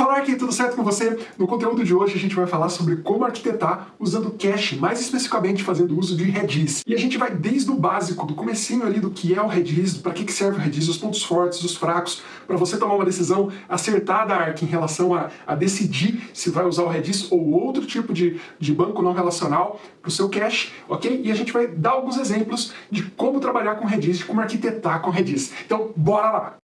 Fala aqui, tudo certo com você? No conteúdo de hoje a gente vai falar sobre como arquitetar usando cache, mais especificamente fazendo uso de Redis. E a gente vai desde o básico, do comecinho ali do que é o Redis, para que, que serve o Redis, os pontos fortes, os fracos, para você tomar uma decisão acertada, Arc, em relação a, a, decidir se vai usar o Redis ou outro tipo de, de banco não relacional para o seu cache, ok? E a gente vai dar alguns exemplos de como trabalhar com Redis, de como arquitetar com Redis. Então, bora lá!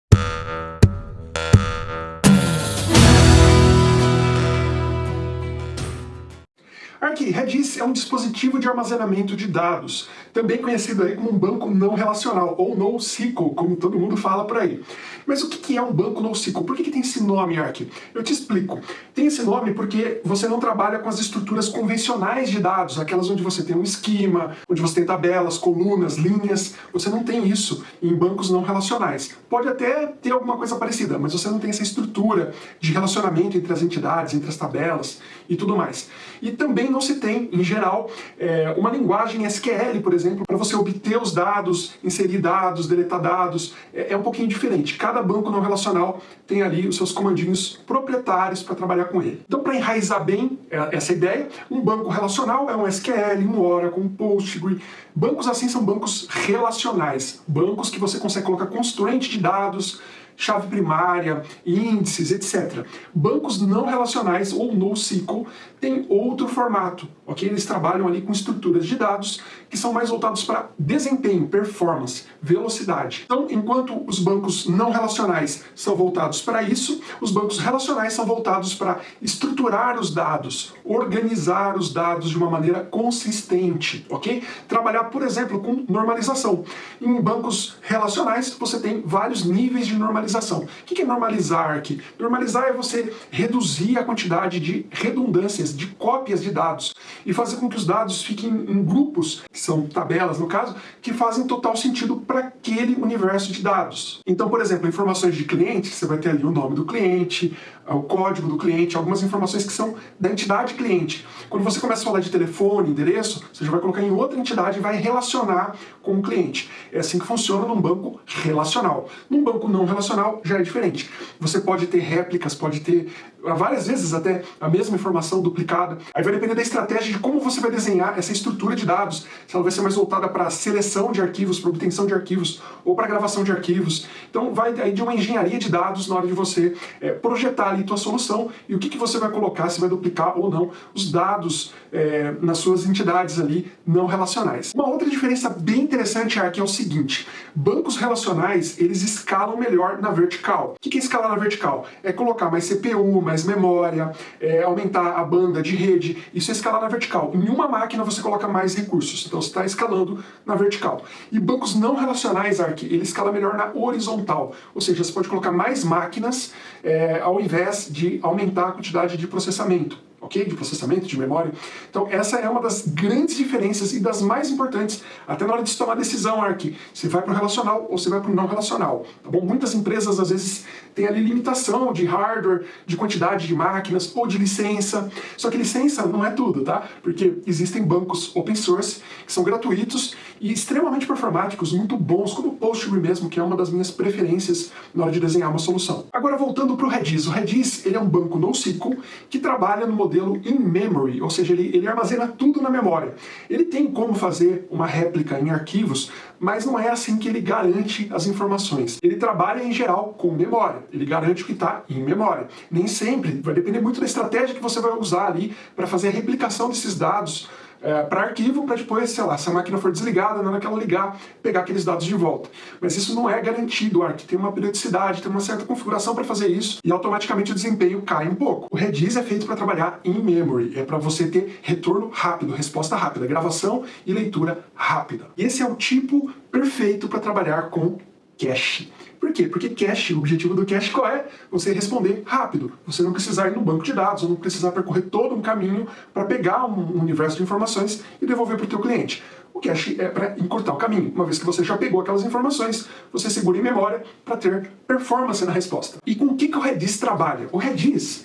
Arc Redis é um dispositivo de armazenamento de dados, também conhecido aí como um banco não relacional, ou NoSQL, como todo mundo fala por aí. Mas o que é um banco NoSQL? Por que tem esse nome, Arc? Eu te explico. Tem esse nome porque você não trabalha com as estruturas convencionais de dados, aquelas onde você tem um esquema, onde você tem tabelas, colunas, linhas. Você não tem isso em bancos não relacionais. Pode até ter alguma coisa parecida, mas você não tem essa estrutura de relacionamento entre as entidades, entre as tabelas e tudo mais. E também não se tem, em geral, é, uma linguagem SQL, por exemplo, para você obter os dados, inserir dados, deletar dados. É, é um pouquinho diferente. Cada banco não relacional tem ali os seus comandinhos proprietários para trabalhar com ele. Então, para enraizar bem é, essa ideia, um banco relacional é um SQL, um Oracle, um Postgre. Bancos assim são bancos relacionais. Bancos que você consegue colocar constraint de dados, chave primária, índices, etc. Bancos não relacionais ou NoSQL têm outro formato, ok? Eles trabalham ali com estruturas de dados que são mais voltados para desempenho, performance, velocidade. Então, enquanto os bancos não relacionais são voltados para isso, os bancos relacionais são voltados para estruturar os dados, organizar os dados de uma maneira consistente, ok? Trabalhar, por exemplo, com normalização. Em bancos relacionais, você tem vários níveis de normalização normalização. O que é normalizar aqui? Normalizar é você reduzir a quantidade de redundâncias, de cópias de dados, e fazer com que os dados fiquem em grupos, que são tabelas no caso, que fazem total sentido para aquele universo de dados. Então, por exemplo, informações de cliente, você vai ter ali o nome do cliente, o código do cliente, algumas informações que são da entidade cliente. Quando você começa a falar de telefone, endereço, você já vai colocar em outra entidade e vai relacionar com o cliente. É assim que funciona num banco relacional. Num banco não relacional já é diferente. Você pode ter réplicas, pode ter várias vezes até a mesma informação duplicada. Aí vai depender da estratégia de como você vai desenhar essa estrutura de dados, se ela vai ser mais voltada para seleção de arquivos, para obtenção de arquivos ou para gravação de arquivos. Então vai aí de uma engenharia de dados na hora de você é, projetar ali tua solução e o que, que você vai colocar, se vai duplicar ou não os dados é, nas suas entidades ali não relacionais. Uma outra diferença bem interessante aqui é o seguinte, bancos relacionais eles escalam melhor na vertical. O que, que é escalar na vertical? É colocar mais CPU, mais memória, é, aumentar a banda de rede, isso é escalar na vertical. Em uma máquina você coloca mais recursos, então você está escalando na vertical. E bancos não relacionais, Arc, ele escala melhor na horizontal, ou seja, você pode colocar mais máquinas é, ao invés de aumentar a quantidade de processamento ok? De processamento, de memória. Então essa é uma das grandes diferenças e das mais importantes, até na hora de se tomar decisão, Arc, se vai para o relacional ou se vai para o não relacional, tá bom? Muitas empresas às vezes têm ali limitação de hardware, de quantidade de máquinas ou de licença, só que licença não é tudo, tá? Porque existem bancos open source que são gratuitos e extremamente performáticos, muito bons, como o Postgre mesmo, que é uma das minhas preferências na hora de desenhar uma solução. Agora voltando para o Redis, o Redis ele é um banco NoSQL que trabalha no modelo modelo in-memory, ou seja, ele, ele armazena tudo na memória. Ele tem como fazer uma réplica em arquivos, mas não é assim que ele garante as informações. Ele trabalha, em geral, com memória. Ele garante o que está em memória. Nem sempre, vai depender muito da estratégia que você vai usar ali para fazer a replicação desses dados é, para arquivo, para depois, sei lá, se a máquina for desligada, na hora que ela ligar, pegar aqueles dados de volta. Mas isso não é garantido, Arc. Tem uma periodicidade, tem uma certa configuração para fazer isso e automaticamente o desempenho cai um pouco. O Redis é feito para trabalhar em memory, é para você ter retorno rápido, resposta rápida, gravação e leitura rápida. E esse é o tipo perfeito para trabalhar com cache. Por quê? Porque cache, o objetivo do cache qual é? Você responder rápido. Você não precisar ir no banco de dados, ou não precisar percorrer todo um caminho para pegar um universo de informações e devolver para o teu cliente. O cache é para encurtar o caminho. Uma vez que você já pegou aquelas informações, você segura em memória para ter performance na resposta. E com o que, que o Redis trabalha? O Redis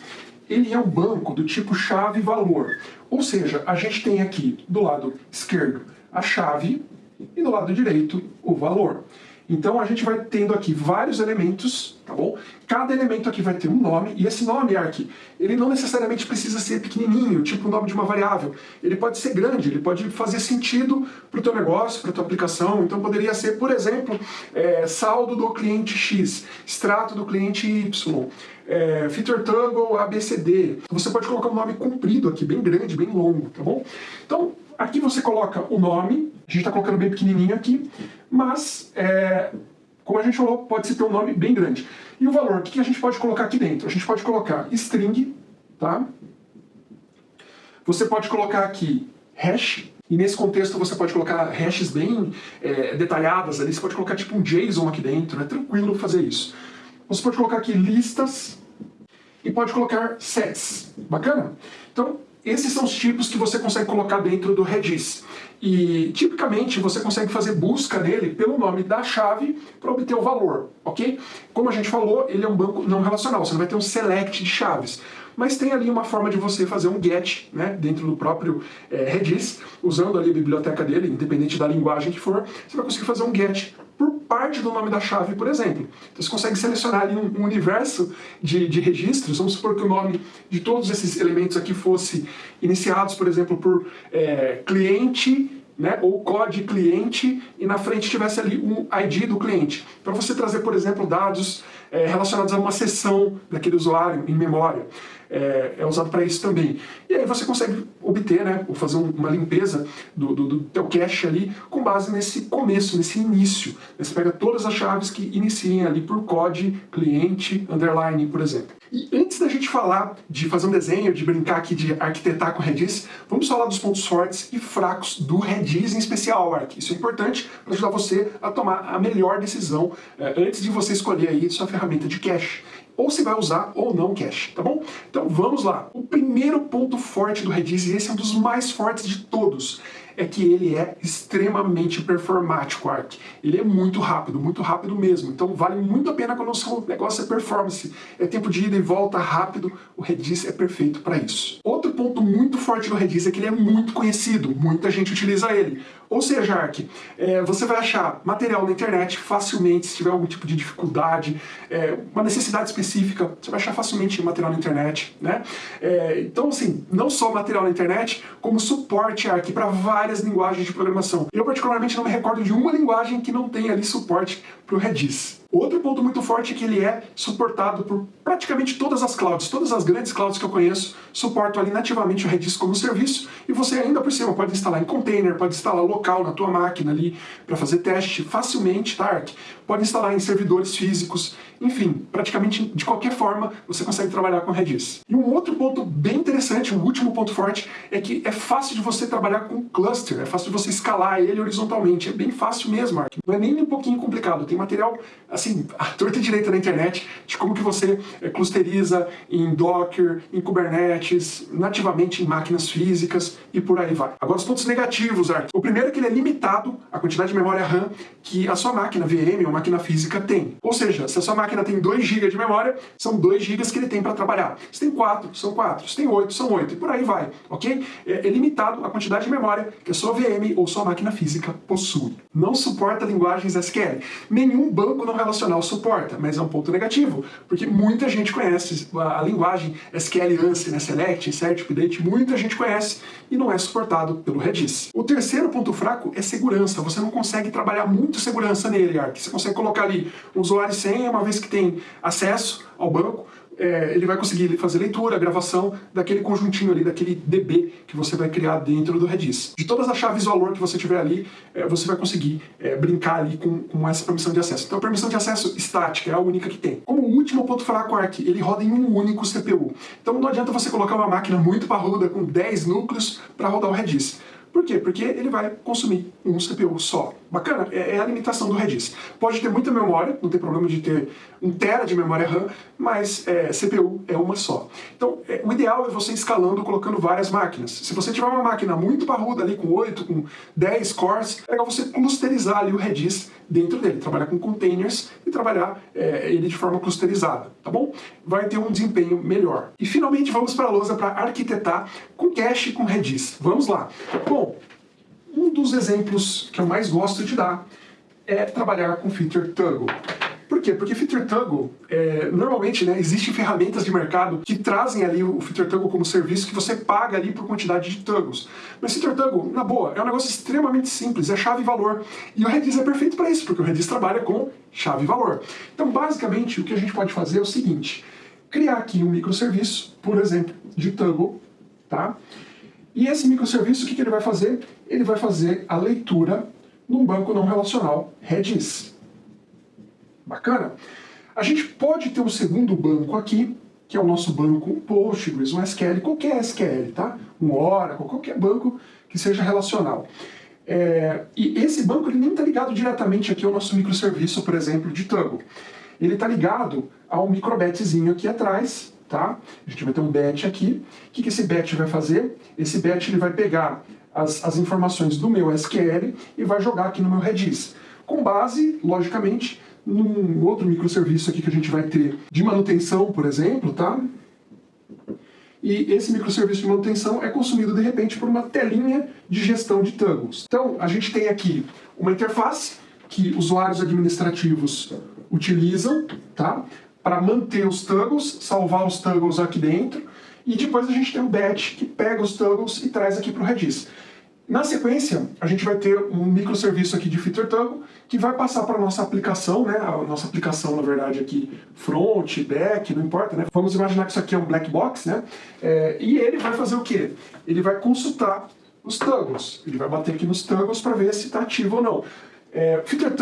ele é um banco do tipo chave-valor. Ou seja, a gente tem aqui do lado esquerdo a chave e do lado direito o valor. Então a gente vai tendo aqui vários elementos, tá bom? Cada elemento aqui vai ter um nome, e esse nome, Ark, ele não necessariamente precisa ser pequenininho, tipo o nome de uma variável. Ele pode ser grande, ele pode fazer sentido para o teu negócio, para a tua aplicação. Então poderia ser, por exemplo, é, saldo do cliente X, extrato do cliente Y, é, feature toggle ABCD. Você pode colocar um nome comprido aqui, bem grande, bem longo, tá bom? Então, aqui você coloca o nome, a gente está colocando bem pequenininho aqui, mas, é, como a gente falou, pode-se ter um nome bem grande. E o valor, o que a gente pode colocar aqui dentro? A gente pode colocar string, tá? Você pode colocar aqui hash, e nesse contexto você pode colocar hashes bem é, detalhadas ali, você pode colocar tipo um JSON aqui dentro, é tranquilo fazer isso. Você pode colocar aqui listas e pode colocar sets. Bacana? Então, esses são os tipos que você consegue colocar dentro do Redis. E, tipicamente, você consegue fazer busca nele pelo nome da chave para obter o valor, ok? Como a gente falou, ele é um banco não relacional, você não vai ter um select de chaves. Mas tem ali uma forma de você fazer um get né, dentro do próprio é, Redis, usando ali a biblioteca dele, independente da linguagem que for, você vai conseguir fazer um get por parte do nome da chave, por exemplo. Então você consegue selecionar ali um, um universo de, de, registros, vamos supor que o nome de todos esses elementos aqui fosse iniciados, por exemplo, por é, cliente né, ou COD cliente e na frente tivesse ali um ID do cliente. Para você trazer, por exemplo, dados é, relacionados a uma sessão daquele usuário em memória. É, é usado para isso também. E aí você consegue obter, né, ou fazer uma limpeza do, do, do teu cache ali com base nesse começo, nesse início. Você pega todas as chaves que iniciem ali por COD, cliente, underline, por exemplo. E antes da gente falar de fazer um desenho, de brincar aqui de arquitetar com Redis, vamos falar dos pontos fortes e fracos do Redis em especial, Arc. Isso é importante para ajudar você a tomar a melhor decisão é, antes de você escolher aí sua ferramenta de cache ou se vai usar ou não cache, tá bom? Então vamos lá. O primeiro ponto forte do Redis, e esse é um dos mais fortes de todos, é que ele é extremamente performático, Arc. Ele é muito rápido, muito rápido mesmo. Então vale muito a pena quando o seu negócio é performance. É tempo de ida e volta rápido, o Redis é perfeito para isso. Outro ponto muito forte do Redis é que ele é muito conhecido, muita gente utiliza ele. Ou seja, Arc, é, você vai achar material na internet facilmente, se tiver algum tipo de dificuldade, é, uma necessidade específica, você vai achar facilmente material na internet, né? É, então, assim, não só material na internet, como suporte, Arc, para várias linguagens de programação. Eu, particularmente, não me recordo de uma linguagem que não tenha ali suporte para o Redis. Outro ponto muito forte é que ele é suportado por praticamente todas as clouds, todas as grandes clouds que eu conheço suportam ali nativamente o Redis como serviço e você ainda por cima pode instalar em container, pode instalar local na tua máquina ali para fazer teste facilmente, tá? Pode instalar em servidores físicos, enfim, praticamente de qualquer forma você consegue trabalhar com Redis. E um outro ponto bem interessante, um último ponto forte, é que é fácil de você trabalhar com cluster, é fácil de você escalar ele horizontalmente, é bem fácil mesmo, Arc. Não é nem um pouquinho complicado, tem material assim, a torta direita na internet de como que você é, clusteriza em Docker, em Kubernetes, nativamente em máquinas físicas e por aí vai. Agora os pontos negativos. O primeiro é que ele é limitado à quantidade de memória RAM que a sua máquina VM ou máquina física tem. Ou seja, se a sua máquina tem 2 GB de memória, são 2 GB que ele tem para trabalhar. Se tem 4, são 4. Se tem 8, são 8. E por aí vai, ok? É, é limitado a quantidade de memória que a sua VM ou sua máquina física possui. Não suporta linguagens SQL. Nenhum banco não relaciona relacional suporta, mas é um ponto negativo, porque muita gente conhece a linguagem SQL ANSI, né, Select, Insert, Update, muita gente conhece e não é suportado pelo Redis. O terceiro ponto fraco é segurança, você não consegue trabalhar muito segurança nele, Arc. Você consegue colocar ali um usuário senha, uma vez que tem acesso ao banco, é, ele vai conseguir fazer leitura, gravação daquele conjuntinho ali, daquele DB que você vai criar dentro do Redis. De todas as chaves valor que você tiver ali, é, você vai conseguir é, brincar ali com, com essa permissão de acesso. Então a permissão de acesso estática é a única que tem. Como último ponto fraco Arc, ele roda em um único CPU. Então não adianta você colocar uma máquina muito parruda com 10 núcleos para rodar o Redis. Por quê? Porque ele vai consumir um CPU só. Bacana? É, é, a limitação do Redis. Pode ter muita memória, não tem problema de ter um tera de memória RAM, mas é, CPU é uma só. Então, é, o ideal é você escalando, colocando várias máquinas. Se você tiver uma máquina muito parruda ali, com 8, com 10 cores, é legal você clusterizar ali o Redis dentro dele, trabalhar com containers e trabalhar é, ele de forma clusterizada, tá bom? Vai ter um desempenho melhor. E finalmente vamos para a lousa para arquitetar com cache com Redis. Vamos lá. Bom, um dos exemplos que eu mais gosto de dar é trabalhar com Feature Toggle. Por quê? Porque Feature Toggle, é, normalmente, né, existem ferramentas de mercado que trazem ali o Feature Toggle como serviço que você paga ali por quantidade de toggles. Mas Feature Toggle, na boa, é um negócio extremamente simples, é chave e valor. E o Redis é perfeito para isso, porque o Redis trabalha com chave e valor. Então, basicamente, o que a gente pode fazer é o seguinte, criar aqui um microserviço, por exemplo, de Toggle, tá? E esse microserviço, o que, que ele vai fazer? Ele vai fazer a leitura num banco não relacional Redis. Bacana? A gente pode ter um segundo banco aqui, que é o nosso banco um Postgres, um SQL, qualquer SQL, tá? Um Oracle, qualquer banco que seja relacional. É, e esse banco ele nem está ligado diretamente aqui ao nosso microserviço, por exemplo, de Toggle. Ele está ligado ao microbetzinho aqui atrás, tá? A gente vai ter um bet aqui. O que, que esse bet vai fazer? Esse bet ele vai pegar as, as informações do meu SQL e vai jogar aqui no meu Redis. Com base, logicamente, num outro microserviço aqui que a gente vai ter de manutenção, por exemplo, tá? E esse microserviço de manutenção é consumido de repente por uma telinha de gestão de toggles. Então, a gente tem aqui uma interface que usuários administrativos utilizam, tá? Para manter os toggles, salvar os toggles aqui dentro, e depois a gente tem um batch que pega os toggles e traz aqui para o Redis. Na sequência, a gente vai ter um microserviço aqui de Feature Toggle que vai passar para a nossa aplicação, né? A nossa aplicação, na verdade, aqui front, back, não importa, né? Vamos imaginar que isso aqui é um black box, né? É, e ele vai fazer o quê? Ele vai consultar os toggles. Ele vai bater aqui nos toggles para ver se está ativo ou não. É, Feature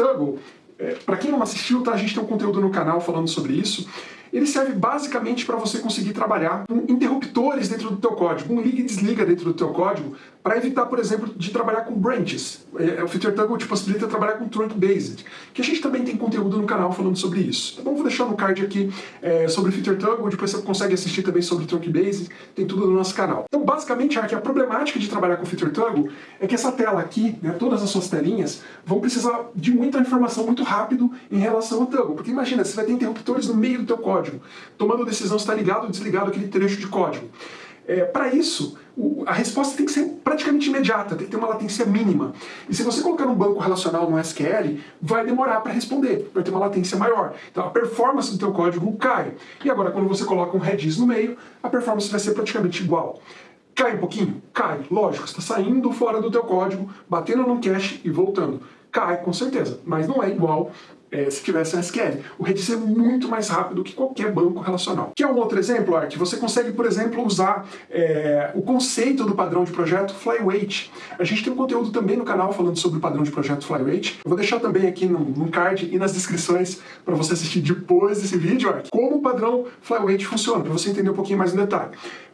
é, para quem não assistiu, tá? a gente tem um conteúdo no canal falando sobre isso. Ele serve basicamente para você conseguir trabalhar com interruptores dentro do teu código, um liga e desliga dentro do teu código, para evitar, por exemplo, de trabalhar com branches. É, o Feature Toggle te possibilita trabalhar com trunk based, que a gente também tem conteúdo no canal falando sobre isso. Bom? Vou deixar no card aqui é, sobre Feature Toggle, depois você consegue assistir também sobre trunk based, tem tudo no nosso canal. Então, basicamente, aqui, a problemática de trabalhar com Feature Toggle é que essa tela aqui, né, todas as suas telinhas, vão precisar de muita informação muito rápido em relação ao Toggle. Porque imagina, você vai ter interruptores no meio do teu código, tomando decisão se está ligado ou desligado aquele trecho de código. É, Para isso, o, a resposta tem que ser praticamente imediata, tem que ter uma latência mínima. E se você colocar um banco relacional no SQL, vai demorar para responder, vai ter uma latência maior. Então a performance do teu código cai. E agora quando você coloca um Redis no meio, a performance vai ser praticamente igual. Cai um pouquinho? Cai, lógico, está saindo fora do teu código, batendo no cache e voltando. Cai, com certeza, mas não é igual é, se tivesse um SQL. O Redis é muito mais rápido que qualquer banco relacional. Que é um outro exemplo, Art? Você consegue, por exemplo, usar é, o conceito do padrão de projeto Flyweight. A gente tem um conteúdo também no canal falando sobre o padrão de projeto Flyweight. Eu vou deixar também aqui no, no card e nas descrições para você assistir depois desse vídeo, Art, como o padrão Flyweight funciona, para você entender um pouquinho mais no detalhe.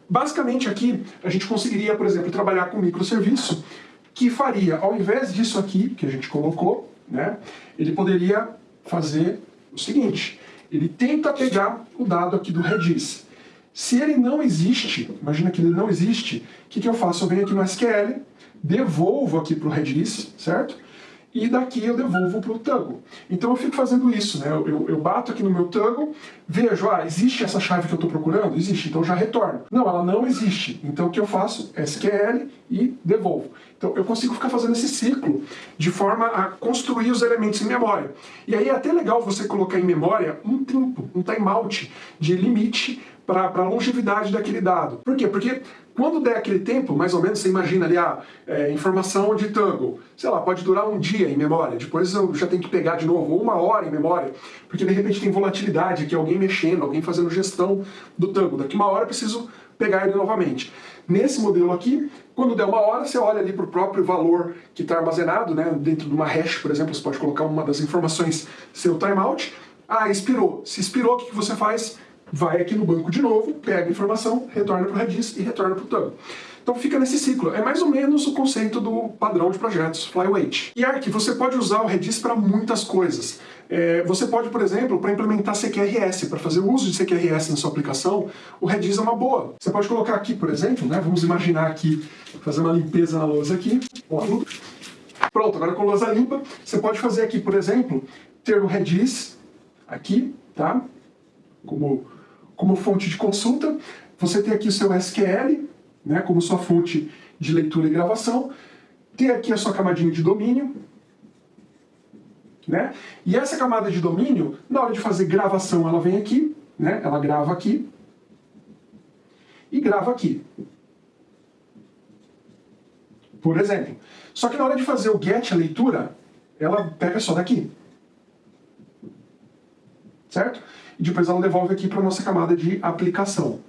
Basicamente aqui, a gente conseguiria, por exemplo, trabalhar com microserviço que faria, ao invés disso aqui, que a gente colocou, né, ele poderia fazer o seguinte, ele tenta pegar o dado aqui do Redis. Se ele não existe, imagina que ele não existe, o que, que eu faço? Eu venho aqui no SQL, devolvo aqui para o Redis, certo? E daqui eu devolvo para o Toggle. Então eu fico fazendo isso, né? Eu, eu, eu, bato aqui no meu Toggle, vejo, ah, existe essa chave que eu estou procurando? Existe, então já retorno. Não, ela não existe. Então o que eu faço? SQL e devolvo. Então eu consigo ficar fazendo esse ciclo de forma a construir os elementos em memória. E aí é até legal você colocar em memória um tempo, um timeout de limite para a longevidade daquele dado. Por quê? Porque quando der aquele tempo, mais ou menos, você imagina ali a é, informação de Tango, sei lá, pode durar um dia em memória, depois eu já tenho que pegar de novo, ou uma hora em memória, porque de repente tem volatilidade aqui, alguém mexendo, alguém fazendo gestão do Tango. Daqui uma hora eu preciso pegar ele novamente. Nesse modelo aqui, quando der uma hora, você olha ali para o próprio valor que está armazenado, né? dentro de uma hash, por exemplo, você pode colocar uma das informações, seu timeout. Ah, expirou. Se expirou, o que você faz? Vai aqui no banco de novo, pega a informação, retorna para o Redis e retorna para o Tub. Então fica nesse ciclo. É mais ou menos o conceito do padrão de projetos, Flyweight. E Arc, você pode usar o Redis para muitas coisas. É, você pode, por exemplo, para implementar CQRS, para fazer o uso de CQRS na sua aplicação, o Redis é uma boa. Você pode colocar aqui, por exemplo, né, vamos imaginar aqui, fazer uma limpeza na lousa aqui. Pronto, agora com lousa limpa, você pode fazer aqui, por exemplo, ter o Redis aqui, tá? Como, como fonte de consulta. Você tem aqui o seu SQL, né, como sua fonte de leitura e gravação. Ter aqui a sua camadinha de domínio, né? E essa camada de domínio, na hora de fazer gravação, ela vem aqui, né? Ela grava aqui e grava aqui. Por exemplo. Só que na hora de fazer o get, a leitura, ela pega só daqui. Certo? E depois ela devolve aqui para a nossa camada de aplicação.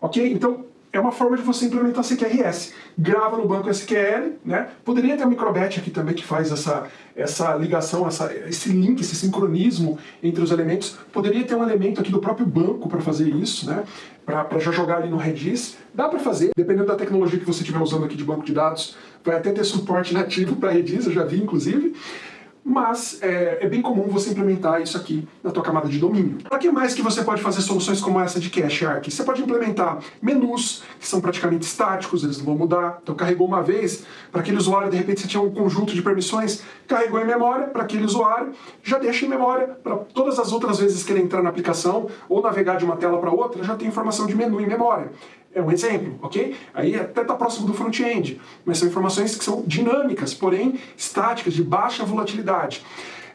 Ok? Então, é uma forma de você implementar CQRS. Grava no banco SQL, né? Poderia ter a microbat aqui também que faz essa, essa ligação, essa, esse link, esse sincronismo entre os elementos. Poderia ter um elemento aqui do próprio banco para fazer isso, né? Para já jogar ali no Redis. Dá para fazer, dependendo da tecnologia que você estiver usando aqui de banco de dados. Vai até ter suporte nativo para Redis, eu já vi inclusive mas é, é, bem comum você implementar isso aqui na tua camada de domínio. Para que mais que você pode fazer soluções como essa de Cache Arc? Você pode implementar menus, que são praticamente estáticos, eles não vão mudar. Então carregou uma vez, para aquele usuário, de repente você tinha um conjunto de permissões, carregou em memória para aquele usuário, já deixa em memória para todas as outras vezes que ele entrar na aplicação ou navegar de uma tela para outra, já tem informação de menu em memória. É um exemplo, ok? Aí até está próximo do front-end, mas são informações que são dinâmicas, porém estáticas, de baixa volatilidade.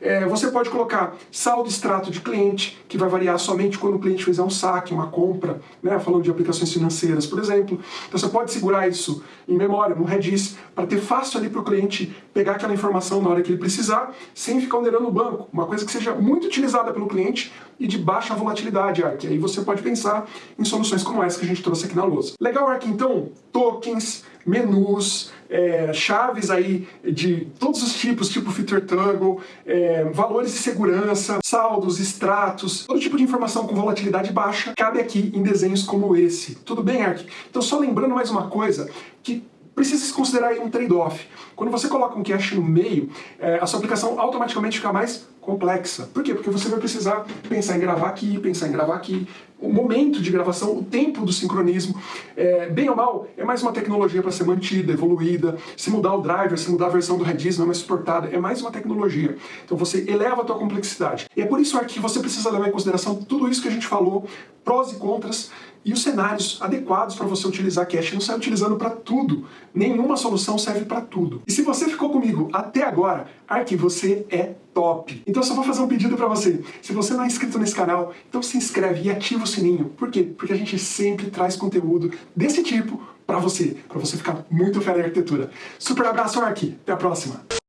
É, você pode colocar saldo extrato de cliente, que vai variar somente quando o cliente fizer um saque, uma compra, né, falando de aplicações financeiras, por exemplo. Então você pode segurar isso em memória, no Redis, para ter fácil ali para o cliente pegar aquela informação na hora que ele precisar, sem ficar onerando o banco. Uma coisa que seja muito utilizada pelo cliente e de baixa volatilidade, Arc. Aí você pode pensar em soluções como essa que a gente trouxe aqui na lousa. Legal, Arc, então, tokens, menus, é, chaves aí de todos os tipos, tipo Feature Toggle, é, valores de segurança, saldos, extratos, todo tipo de informação com volatilidade baixa cabe aqui em desenhos como esse. Tudo bem, Ark? Então só lembrando mais uma coisa, que precisa se considerar um trade-off. Quando você coloca um cache no meio, é, a sua aplicação automaticamente fica mais complexa. Por quê? Porque você vai precisar pensar em gravar aqui, pensar em gravar aqui, o momento de gravação, o tempo do sincronismo, é, bem ou mal, é mais uma tecnologia para ser mantida, evoluída, se mudar o driver, se mudar a versão do Redis não é mais suportada, é mais uma tecnologia. Então você eleva a tua complexidade. E é por isso que você precisa levar em consideração tudo isso que a gente falou, prós e contras, e os cenários adequados para você utilizar cache. Não sai utilizando para tudo. Nenhuma solução serve para tudo. E se você ficou comigo até agora, Ark, você é top. Então eu só vou fazer um pedido para você. Se você não é inscrito nesse canal, então se inscreve e ativa o sininho. Por quê? Porque a gente sempre traz conteúdo desse tipo para você, para você ficar muito fera em arquitetura. Super abraço, Ark. Até a próxima.